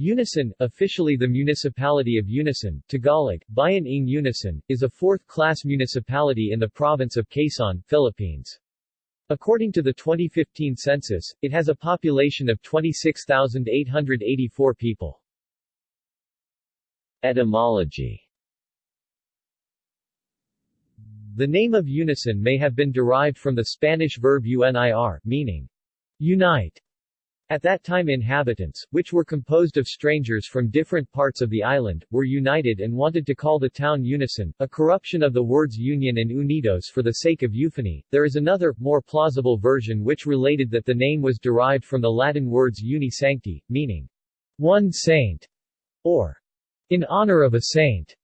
Unisan, officially the municipality of Unisan, Tagalog, Bayan ng Unisan, is a fourth-class municipality in the province of Quezon, Philippines. According to the 2015 census, it has a population of 26,884 people. Etymology The name of Unisan may have been derived from the Spanish verb unir, meaning unite, at that time inhabitants, which were composed of strangers from different parts of the island, were united and wanted to call the town Unisan, a corruption of the words union and unidos for the sake of euphony. There is another, more plausible version which related that the name was derived from the Latin words uni sancti, meaning one saint, or in honor of a saint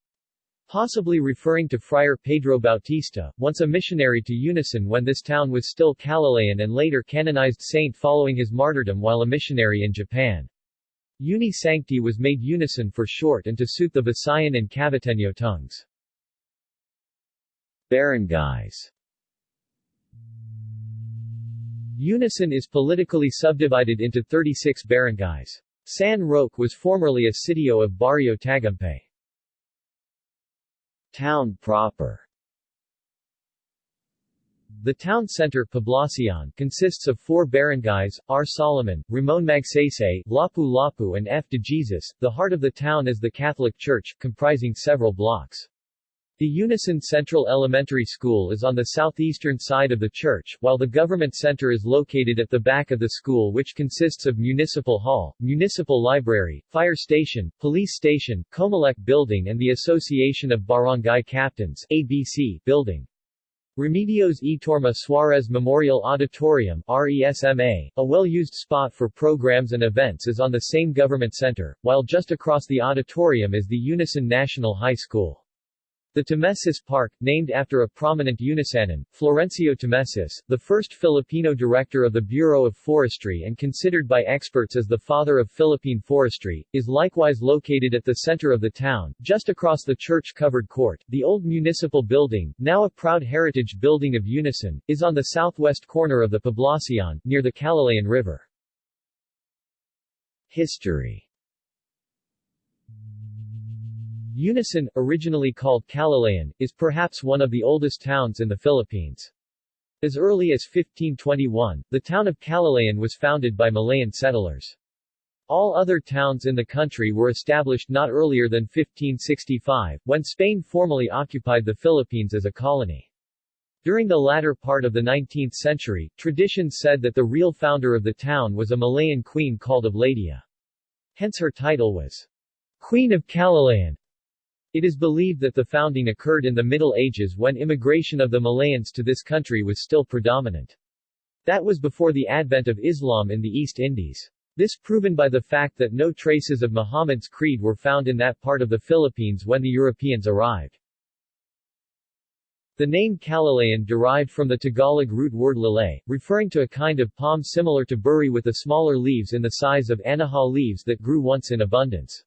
possibly referring to Friar Pedro Bautista, once a missionary to Unisan when this town was still Calilayan and later canonized saint following his martyrdom while a missionary in Japan. Uni Sancti was made Unisan for short and to suit the Visayan and Caviteño tongues. Barangays Unisan is politically subdivided into 36 barangays. San Roque was formerly a sitio of Barrio Tagumpay. Town proper the town center Poblacion consists of four barangays, R. Solomon, Ramon Magsaysay, Lapu Lapu and F. de Jesus. The heart of the town is the Catholic Church, comprising several blocks. The Unisan Central Elementary School is on the southeastern side of the church, while the government center is located at the back of the school which consists of Municipal Hall, Municipal Library, Fire Station, Police Station, Comelec Building and the Association of Barangay Captains ABC building. Remedios E. Torma Suarez Memorial Auditorium RESMA, a well-used spot for programs and events is on the same government center, while just across the auditorium is the Unisan National High School. The Tamesis Park, named after a prominent Unisanan, Florencio Tamesis, the first Filipino director of the Bureau of Forestry and considered by experts as the father of Philippine forestry, is likewise located at the center of the town, just across the church-covered court. The old municipal building, now a proud heritage building of Unisan, is on the southwest corner of the Poblacion, near the Calilayan River. History Unisan, originally called Calilayan, is perhaps one of the oldest towns in the Philippines. As early as 1521, the town of Calilayan was founded by Malayan settlers. All other towns in the country were established not earlier than 1565, when Spain formally occupied the Philippines as a colony. During the latter part of the 19th century, tradition said that the real founder of the town was a Malayan queen called Obladia. Hence her title was Queen of Calilayan. It is believed that the founding occurred in the Middle Ages when immigration of the Malayans to this country was still predominant. That was before the advent of Islam in the East Indies. This proven by the fact that no traces of Muhammad's creed were found in that part of the Philippines when the Europeans arrived. The name Calilayan derived from the Tagalog root word lalay, referring to a kind of palm similar to buri with the smaller leaves in the size of anahaw leaves that grew once in abundance.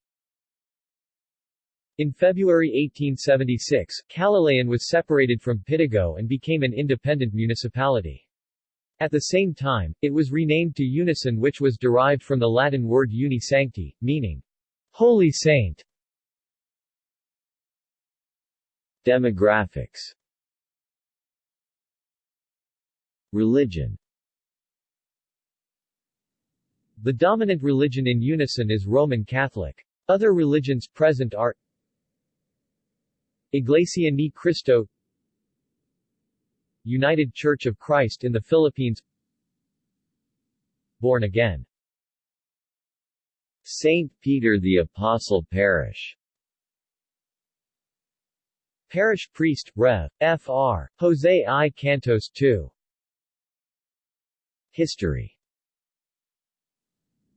In February 1876, Calilayan was separated from Pitogo and became an independent municipality. At the same time, it was renamed to Unisan which was derived from the Latin word uni sancti, meaning Holy Saint. Demographics Religion The dominant religion in Unisan is Roman Catholic. Other religions present are Iglesia ni Cristo United Church of Christ in the Philippines Born Again St. Peter the Apostle Parish Parish Priest, Rev. Fr. Jose I. Cantos II History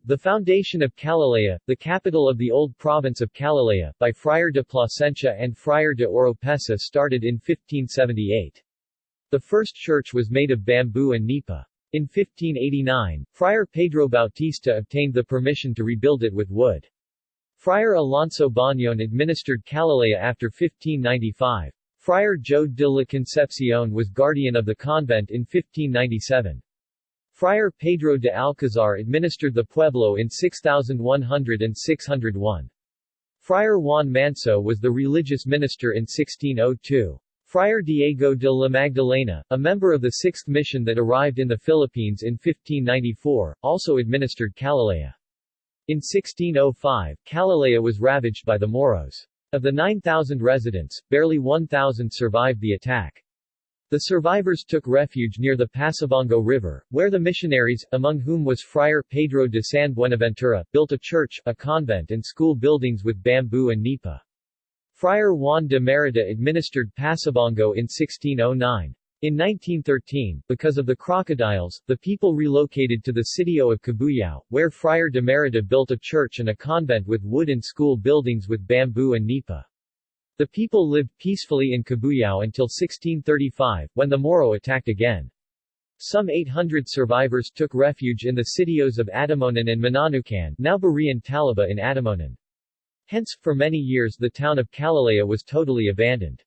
the foundation of Calilea, the capital of the old province of Calilea, by Friar de Plasencia and Friar de Oropesa started in 1578. The first church was made of bamboo and nipa. In 1589, Friar Pedro Bautista obtained the permission to rebuild it with wood. Friar Alonso Bañon administered Calilea after 1595. Friar Joe de la Concepcion was guardian of the convent in 1597. Friar Pedro de Alcazar administered the pueblo in 6100 and 601. Friar Juan Manso was the religious minister in 1602. Friar Diego de la Magdalena, a member of the Sixth Mission that arrived in the Philippines in 1594, also administered Calilea. In 1605, Calilea was ravaged by the Moros. Of the 9,000 residents, barely 1,000 survived the attack. The survivors took refuge near the Pasabongo River, where the missionaries, among whom was Friar Pedro de San Buenaventura, built a church, a convent and school buildings with bamboo and nipa. Friar Juan de Merida administered Pasabongo in 1609. In 1913, because of the crocodiles, the people relocated to the sitio of Cabuyao, where Friar de Merida built a church and a convent with wood and school buildings with bamboo and nipa. The people lived peacefully in Cabuyao until 1635, when the Moro attacked again. Some 800 survivors took refuge in the sitios of Atimonan and Mananucan now Barian Talaba in Atimonan. Hence, for many years the town of Calalea was totally abandoned.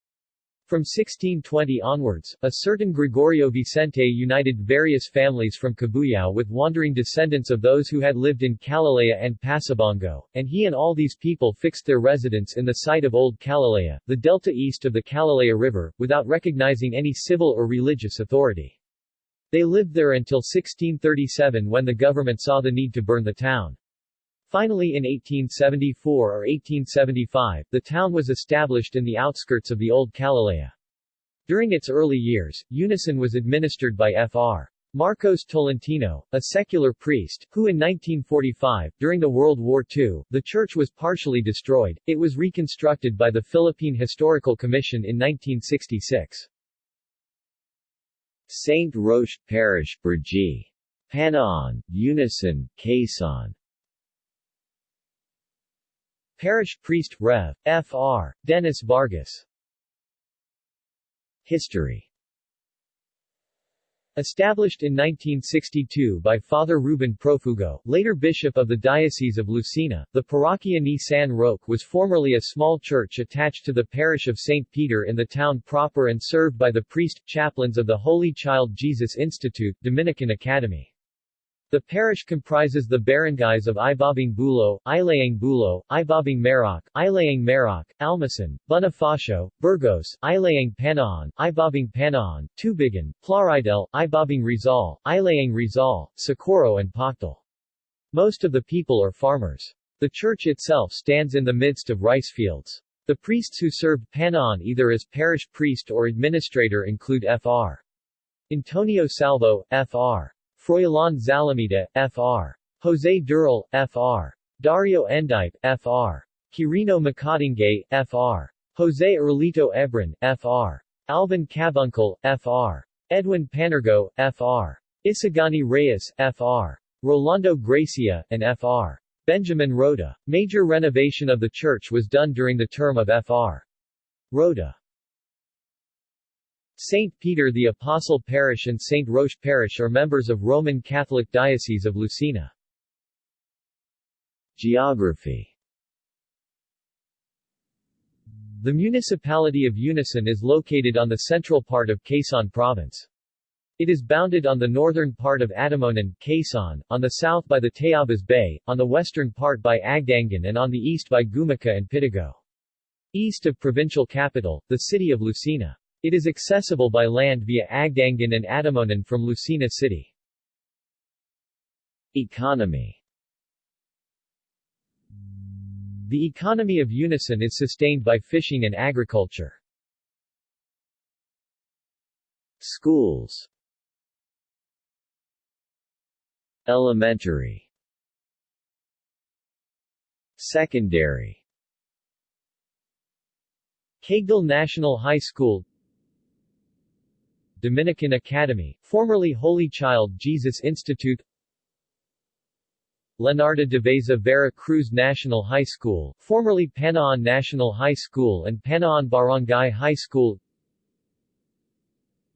From 1620 onwards, a certain Gregorio Vicente united various families from Cabuyao with wandering descendants of those who had lived in Calalea and Pasabongo, and he and all these people fixed their residence in the site of Old Calalea, the delta east of the Calalea River, without recognizing any civil or religious authority. They lived there until 1637 when the government saw the need to burn the town. Finally in 1874 or 1875, the town was established in the outskirts of the old Calalea. During its early years, Unisan was administered by Fr. Marcos Tolentino, a secular priest, who in 1945, during the World War II, the church was partially destroyed, it was reconstructed by the Philippine Historical Commission in 1966. St. Roche Parish, Brgy. Panaon, Unisan, Quezon Parish Priest, Rev. Fr. Dennis Vargas History Established in 1962 by Father Ruben Profugo, later Bishop of the Diocese of Lucena, the Parroquia ni San Roque was formerly a small church attached to the parish of St. Peter in the town proper and served by the priest, chaplains of the Holy Child Jesus Institute, Dominican Academy. The parish comprises the barangays of Ibabang Bulo, Ilayang Bulo, Ibabang Maroc, Ilayang Maroc, Almasan, Bonifacio, Burgos, Ilayang Panaon, Ibabang Panaon, Tubigan, Plaridel, Ibabang Rizal, Ilayang Rizal, Socorro and Pactal. Most of the people are farmers. The church itself stands in the midst of rice fields. The priests who served Panaon either as parish priest or administrator include Fr. Antonio Salvo, Fr. Froilan Zalamita, Fr. Jose Dural, Fr. Dario Endipe, Fr. Quirino Macadingay, Fr. Jose Erlito Ebron, Fr. Alvin Cabuncle, Fr. Edwin Panergo, Fr. Isagani Reyes, Fr. Rolando Gracia, and Fr. Benjamin Rhoda. Major renovation of the church was done during the term of Fr. Rhoda. St. Peter the Apostle Parish and St. Roche Parish are members of Roman Catholic Diocese of Lucena. Geography The municipality of Unisan is located on the central part of Quezon Province. It is bounded on the northern part of Atimonan, Quezon, on the south by the Tayabas Bay, on the western part by Agdangan and on the east by Gumaca and Pitogo. East of provincial capital, the city of Lucena. It is accessible by land via Agdangan and Atimonan from Lucena City. Economy The economy of Unisan is sustained by fishing and agriculture. Schools Elementary Secondary Cagdal National High School Dominican Academy, formerly Holy Child Jesus Institute Leonardo de Veza Vera Cruz National High School, formerly Panaon National High School and Panaon Barangay High School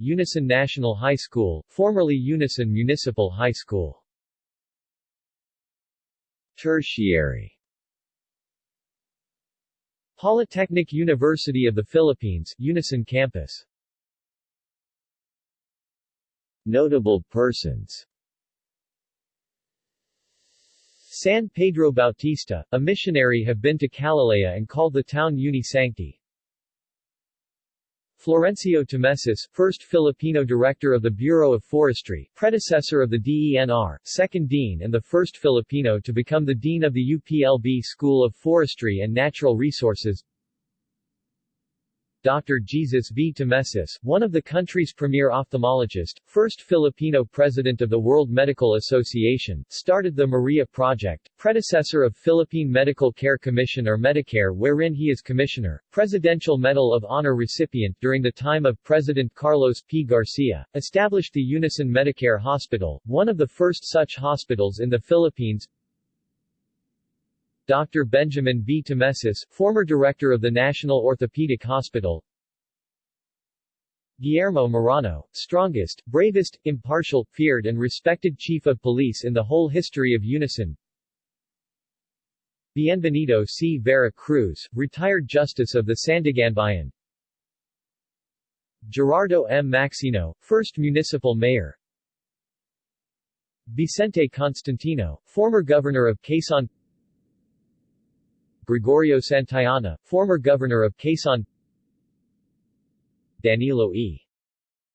Unisan National High School, formerly Unisan Municipal High School. Tertiary. Polytechnic University of the Philippines, Unisan Campus Notable persons San Pedro Bautista, a missionary have been to Calalaya and called the town Unisancti. Florencio Tamesis, first Filipino director of the Bureau of Forestry, predecessor of the DENR, second dean and the first Filipino to become the dean of the UPLB School of Forestry and Natural Resources, Dr. Jesus V. Tamesis, one of the country's premier ophthalmologists, first Filipino president of the World Medical Association, started the Maria Project, predecessor of Philippine Medical Care Commission or Medicare wherein he is commissioner, Presidential Medal of Honor recipient during the time of President Carlos P. Garcia, established the Unisan Medicare Hospital, one of the first such hospitals in the Philippines, Dr. Benjamin B. Tamesis, former director of the National Orthopedic Hospital Guillermo Morano, strongest, bravest, impartial, feared and respected chief of police in the whole history of Unisan Bienvenido C. Vera Cruz, retired justice of the Sandiganbayan Gerardo M. Maxino, first municipal mayor Vicente Constantino, former governor of Quezon Gregorio Santayana, former governor of Quezon Danilo E.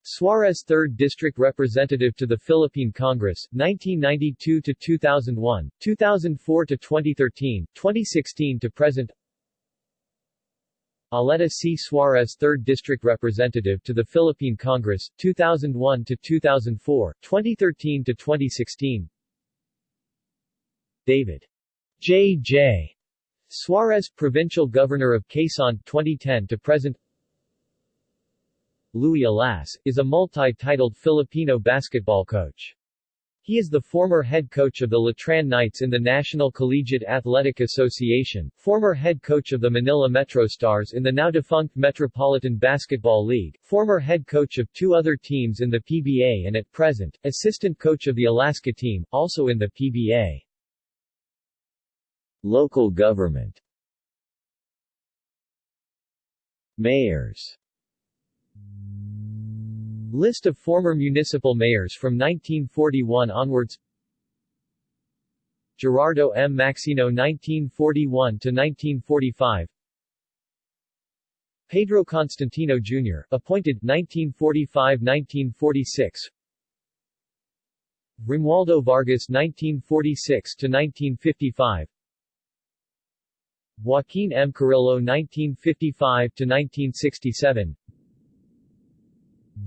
Suarez 3rd District Representative to the Philippine Congress, 1992-2001, 2004-2013, 2016 to present Aleta C. Suarez 3rd District Representative to the Philippine Congress, 2001-2004, 2013-2016 David J. J. Suarez, Provincial Governor of Quezon 2010 to present Louie Alas, is a multi-titled Filipino basketball coach. He is the former head coach of the Letran Knights in the National Collegiate Athletic Association, former head coach of the Manila Metro Stars in the now-defunct Metropolitan Basketball League, former head coach of two other teams in the PBA and at present, assistant coach of the Alaska team, also in the PBA. Local government Mayors List of former municipal mayors from 1941 onwards Gerardo M. Maxino 1941-1945 Pedro Constantino Jr., appointed 1945-1946 Romualdo Vargas 1946-1955 Joaquin M. Carrillo 1955-1967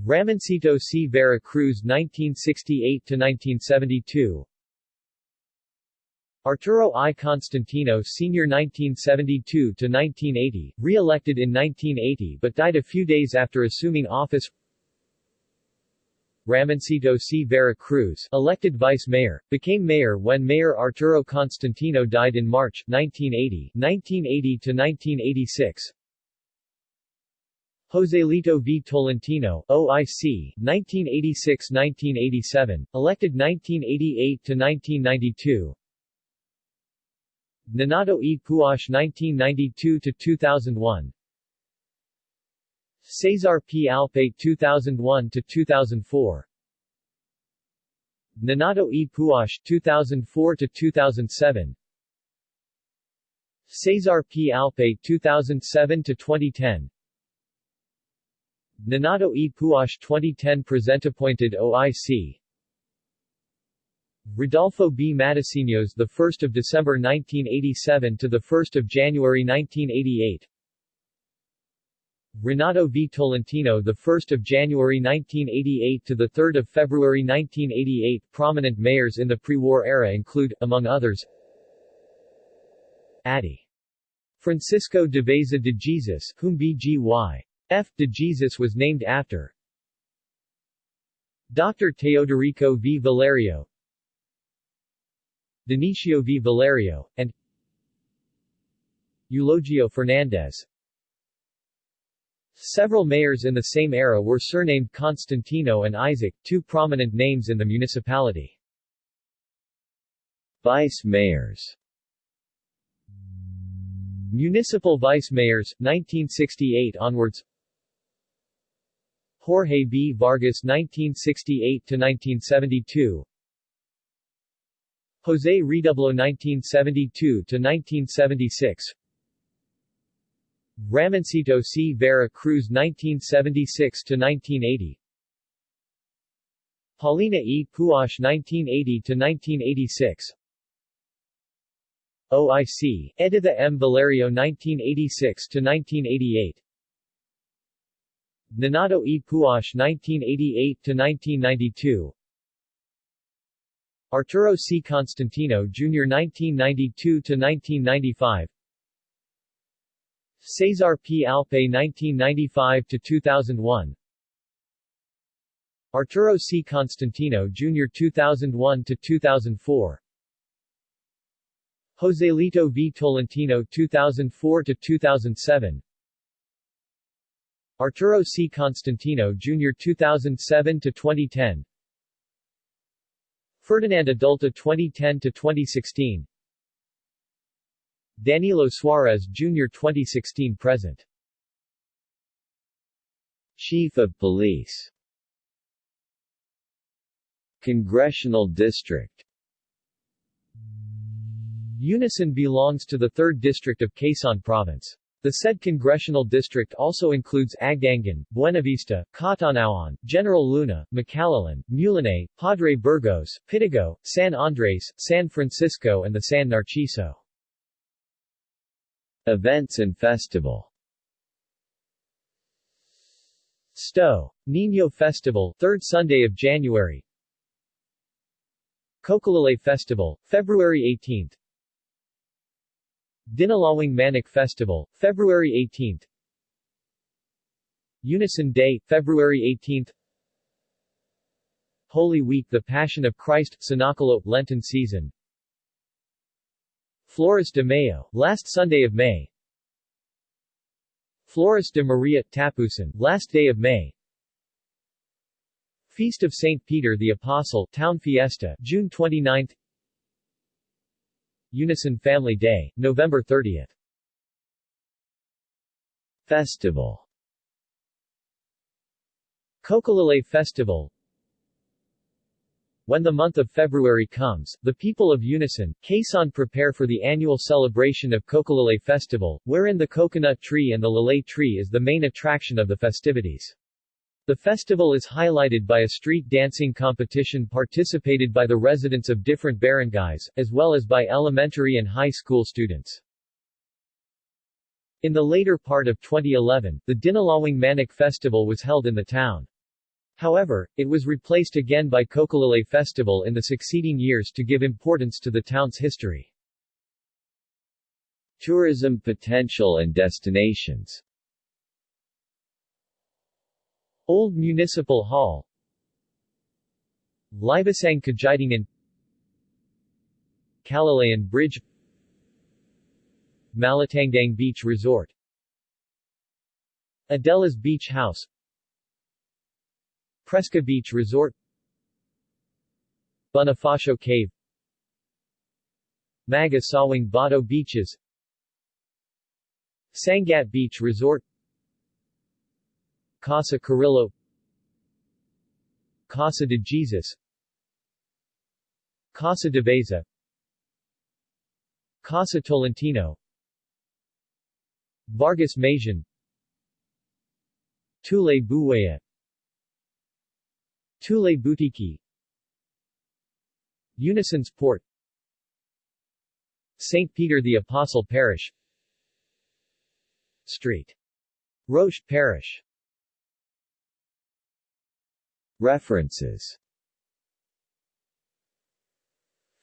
Ramoncito C. Vera Cruz 1968-1972 Arturo I. Constantino Sr. 1972-1980, re-elected in 1980 but died a few days after assuming office Ramoncito C. Vera Cruz, elected vice mayor, became mayor when Mayor Arturo Constantino died in March 1980, 1980 to 1986. Joselito V. Tolentino, OIC, 1986-1987, elected 1988 to 1992. Nanato E. Puash 1992 to 2001. Cesar P. Alpay 2001 to 2004 Nanato E. Puash 2004 to 2007 Cesar P. Alpay 2007 to 2010 Nanato E. Puash 2010 present appointed OIC Rodolfo B. Matasinos 1 December 1987 to 1 January 1988 Renato V. Tolentino the 1st of January 1988 to the 3rd of February 1988 Prominent mayors in the pre-war era include, among others Addy. Francisco de Veza de Jesus, whom B.G.Y. F. de Jesus was named after Dr. Teodorico V. Valerio Denicio V. Valerio, and Eulogio Fernandez Several mayors in the same era were surnamed Constantino and Isaac, two prominent names in the municipality. Vice mayors Municipal vice mayors, 1968 onwards Jorge B. Vargas 1968-1972 Jose Redoblo 1972-1976 Ramoncito C. Vera Cruz 1976-1980 Paulina E. Puash 1980-1986 OIC, Editha M. Valerio 1986-1988 Nanato E. Puash 1988-1992 Arturo C. Constantino Jr. 1992-1995 Cesar P. Alpe 1995-2001 Arturo C. Constantino Jr. 2001-2004 Joselito V. Tolentino 2004-2007 Arturo C. Constantino Jr. 2007-2010 Ferdinand Adulta 2010-2016 Danilo Suarez Jr. 2016-present Chief of Police Congressional District Unisan belongs to the 3rd District of Quezon Province. The said congressional district also includes Agdangan, Buenavista, Catanauan, General Luna, Macalelon, Mulanay, Padre Burgos, Pitogo, San Andres, San Francisco and the San Narciso. Events and Festival. Sto. Niño Festival, 3rd Sunday of January. Cocolulay Festival, February 18 Dinalawang Manic Festival, February 18 Unisan Day, February 18 Holy Week The Passion of Christ, Sinacolo, Lenten Season Flores de Mayo, last Sunday of May Flores de Maria, Tapusan, last day of May Feast of St. Peter the Apostle, Town Fiesta, June 29 Unisan Family Day, November 30. Festival Cocolulay Festival When the month of February comes, the people of Unisan, Quezon prepare for the annual celebration of Cocolulay Festival, wherein the coconut tree and the lalay tree is the main attraction of the festivities. The festival is highlighted by a street dancing competition participated by the residents of different barangays, as well as by elementary and high school students. In the later part of 2011, the Dinalawang Manic Festival was held in the town. However, it was replaced again by Cocolulay Festival in the succeeding years to give importance to the town's history. Tourism potential and destinations. Old Municipal Hall. Libasang Kagitingan Kalalayan Bridge. Malatangdang Beach Resort. Adela's Beach House Presca Beach Resort Bonifacio Cave Maga Sawang Bato Beaches Sangat Beach Resort Casa Carrillo Casa de Jesus Casa de Veza Casa Tolentino Vargas Majan Tule Buwaya Tule Butiki Unisan's Port. St. Peter the Apostle Parish. Street. Roche Parish. References.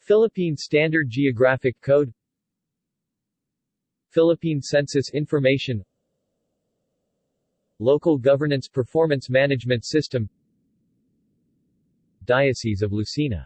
Philippine Standard Geographic Code. Philippine Census Information. Local Governance Performance Management System Diocese of Lucena